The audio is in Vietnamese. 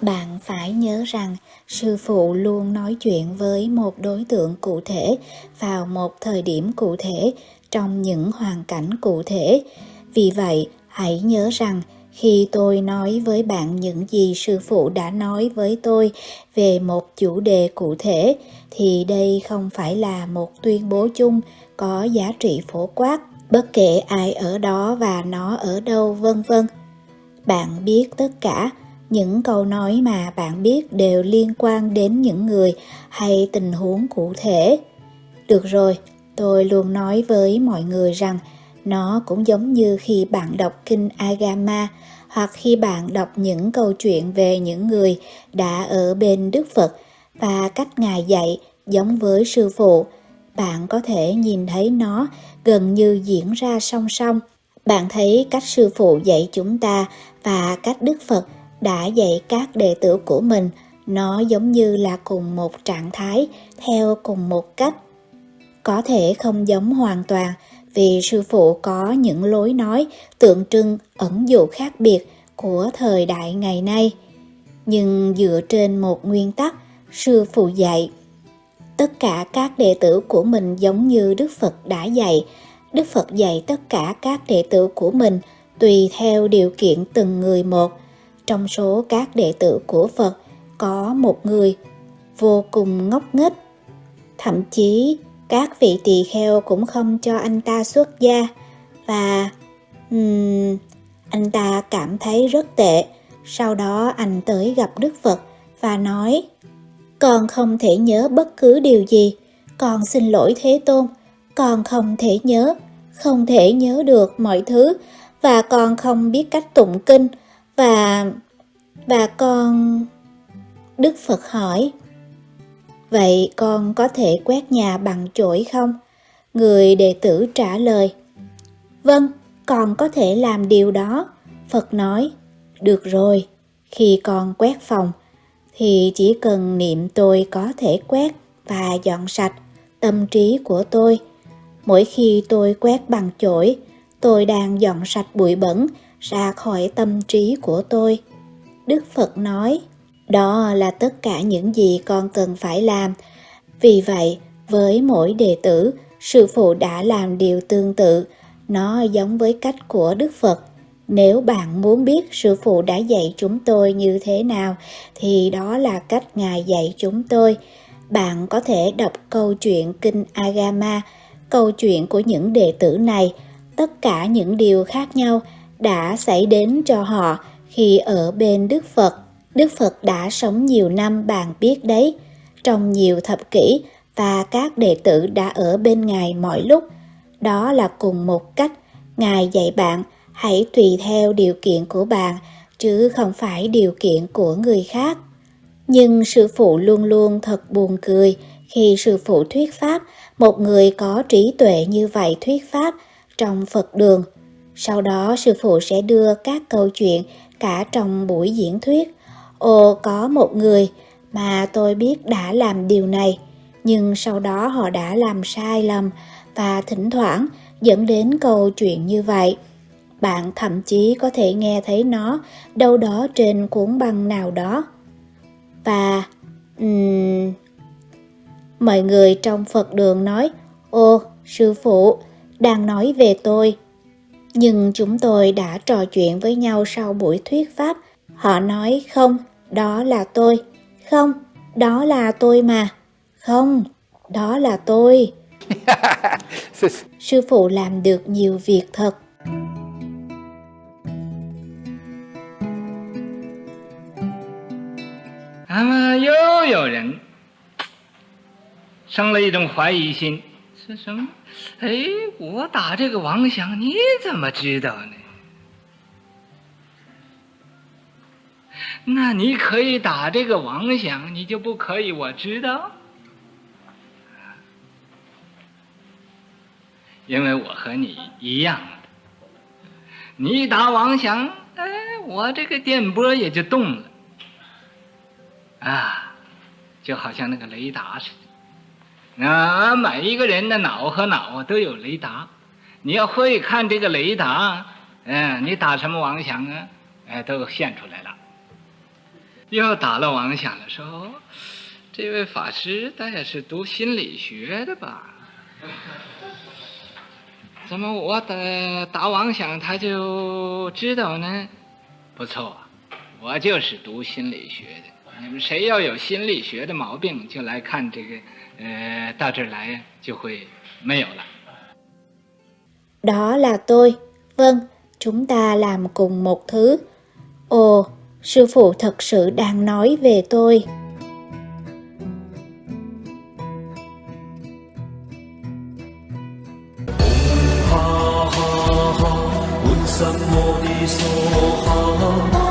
Bạn phải nhớ rằng sư phụ luôn nói chuyện với một đối tượng cụ thể vào một thời điểm cụ thể trong những hoàn cảnh cụ thể. Vì vậy, hãy nhớ rằng, khi tôi nói với bạn những gì sư phụ đã nói với tôi về một chủ đề cụ thể, thì đây không phải là một tuyên bố chung có giá trị phổ quát, bất kể ai ở đó và nó ở đâu, vân vân. Bạn biết tất cả, những câu nói mà bạn biết đều liên quan đến những người hay tình huống cụ thể được rồi, tôi luôn nói với mọi người rằng nó cũng giống như khi bạn đọc kinh agama, hoặc khi bạn đọc những câu chuyện về những người đã ở bên đức phật và cách ngài dạy giống với sư phụ. Bạn có thể nhìn thấy nó gần như diễn ra song song. Bạn thấy cách sư phụ dạy chúng ta và cách đức phật đã dạy các đệ tử của mình. Nó giống như là cùng một trạng thái, theo cùng một cách. Có thể không giống hoàn toàn vì sư phụ có những lối nói tượng trưng ẩn dụ khác biệt của thời đại ngày nay nhưng dựa trên một nguyên tắc, sư phụ dạy, tất cả các đệ tử của mình giống như đức phật đã dạy đức phật dạy tất cả các đệ tử của mình tùy theo điều kiện từng người một trong số các đệ tử của Phật, có một người vô cùng ngốc nghếch. Thậm chí các vị tỳ kheo cũng không cho anh ta xuất gia và um, anh ta cảm thấy rất tệ. Sau đó anh tới gặp Đức Phật và nói Con không thể nhớ bất cứ điều gì. Con xin lỗi Thế Tôn. Con không thể nhớ, không thể nhớ được mọi thứ và con không biết cách tụng kinh và và con đức phật hỏi vậy con có thể quét nhà bằng chổi không? Người đệ tử trả lời vâng con có thể làm điều đó. Phật nói được rồi khi con quét phòng thì chỉ cần niệm tôi có thể quét và dọn sạch tâm trí của tôi. Mỗi khi tôi quét bằng chổi tôi đang dọn sạch bụi bẩn ra khỏi tâm trí của tôi. Đức Phật nói, đó là tất cả những gì con cần phải làm. Vì vậy, với mỗi đệ tử, sư phụ đã làm điều tương tự, nó giống với cách của Đức Phật. Nếu bạn muốn biết sư phụ đã dạy chúng tôi như thế nào, thì đó là cách Ngài dạy chúng tôi. Bạn có thể đọc câu chuyện Kinh Agama, câu chuyện của những đệ tử này, tất cả những điều khác nhau đã xảy đến cho họ khi ở bên Đức Phật. Đức Phật đã sống nhiều năm bạn biết đấy, trong nhiều thập kỷ và các đệ tử đã ở bên Ngài mọi lúc. Đó là cùng một cách Ngài dạy bạn hãy tùy theo điều kiện của bạn chứ không phải điều kiện của người khác. Nhưng sư phụ luôn luôn thật buồn cười khi sư phụ thuyết pháp, một người có trí tuệ như vậy thuyết pháp trong Phật đường. Sau đó sư phụ sẽ đưa các câu chuyện cả trong buổi diễn thuyết. Ồ, có một người mà tôi biết đã làm điều này, nhưng sau đó họ đã làm sai lầm và thỉnh thoảng dẫn đến câu chuyện như vậy. Bạn thậm chí có thể nghe thấy nó đâu đó trên cuốn băng nào đó. Và um, mọi người trong Phật đường nói, Ô, sư phụ, đang nói về tôi nhưng chúng tôi đã trò chuyện với nhau sau buổi thuyết pháp. Họ nói không, đó là tôi. Không, đó là tôi mà. Không, đó là tôi. Sư phụ làm được nhiều việc thật. À 那么又有人生了一种怀疑心，是什么？哎，我打这个王响，你怎么知道呢？ 那你可以打这个王响，你就不可以我知道？因为我和你一样的，你打王响，哎，我这个电波也就动了，啊，就好像那个雷达似的。啊，每一个人的脑和脑都有雷达，你要会看这个雷达，嗯，你打什么妄想啊，哎，都现出来了。又打了妄想的时候，这位法师他也是读心理学的吧？怎么我打打妄想他就知道呢？不错，我就是读心理学的。你们谁要有心理學的毛病，就來看這個，呃，到這兒來就會沒有了。Đó là tôi. Vâng, chúng ta làm cùng một thứ. Ồ, sư phụ thật sự đang nói về tôi. Sammo di so ha.